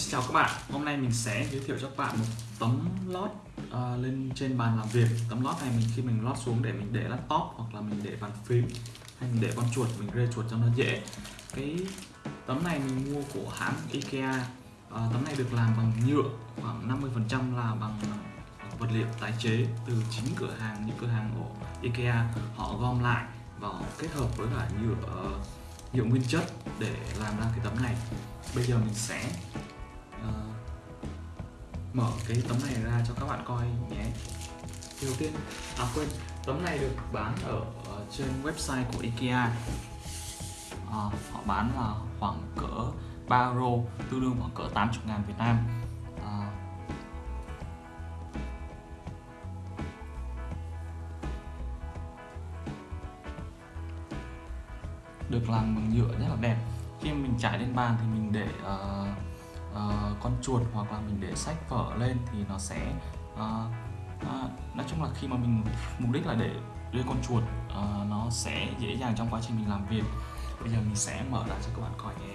Xin chào các bạn, hôm nay mình sẽ giới thiệu cho các bạn một tấm lót uh, lên trên bàn làm việc. Tấm lót này mình khi mình lót xuống để mình để laptop hoặc là mình để bàn phím hay mình để con chuột, mình rê chuột cho nó dễ. Cái tấm này mình mua của hãng Ikea. Uh, Tấm này được làm bằng nhựa, khoảng 50% là bằng vật liệu tái chế từ chính cửa hàng, những cửa hàng của Ikea. Họ gom lại và họ kết hợp với cả nhựa uh, nhựa nguyên chất để làm ra cái tấm này. Bây giờ mình sẽ uh, mở cái tấm này ra cho các bạn coi nhé. Đầu tiên à quên tấm này được bán ở, ở trên website của IKEA. À, họ bán là khoảng cỡ 3 euro tương đương khoảng cỡ 80 ngàn Việt Nam. À, được làm bằng nhựa rất là đẹp. Khi mình trải lên bàn thì mình để uh, con chuột hoặc là mình để sách vở lên thì nó sẽ uh, uh, nói chung là khi mà mình mục đích là để đưa con chuột uh, nó sẽ dễ dàng trong quá trình mình làm việc. Bây giờ mình sẽ mở ra cho các bạn coi nhé.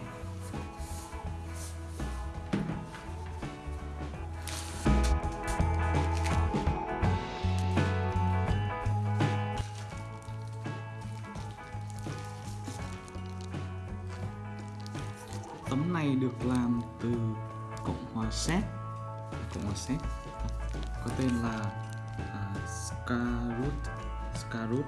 Tấm này được làm từ cộng hòa séc cộng hòa séc có tên là à, uh, Skarut Skarut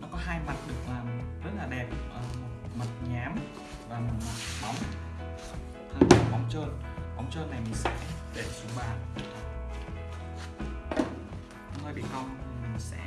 nó có hai mặt được làm rất là đẹp à, một mặt nhám và một mặt bóng hai mặt bóng trơn. Bóng trơn này mình sẽ để xuống bàn. Hơi bị cong, mình sẽ